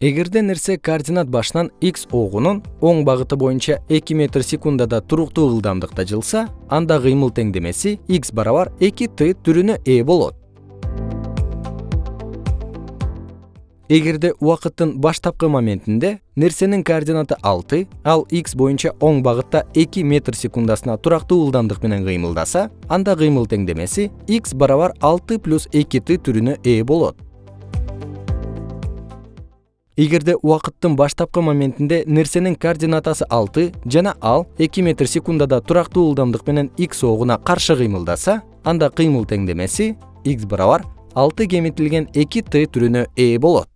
эгерде нерсе координат башынан x огунун оң багыты боюнча эки метр секундада туруктуу ылдамдыкта жылса анда кыймыл теңдемеси x барабар эки т түрүнө ээ болот. Эгерде убакыттын баштапкы моментинде нерсенин координаты алты ал x боюнча оң багытта эки метр секундасына турактуу ылдамдык менен кыймылдаса анда кыймыл теңдемеси x барабар алты плюс эки т түрүнө ээ болот эгерде убакыттын баштапкы моментинде нерсенин координатасы алты жана ал метр секундада турактуу ылдамдык менен x огуна каршы кыймылдаса анда кыймыл теңдемеси x барабар алты кемитилген эки т түрүнө ээ болот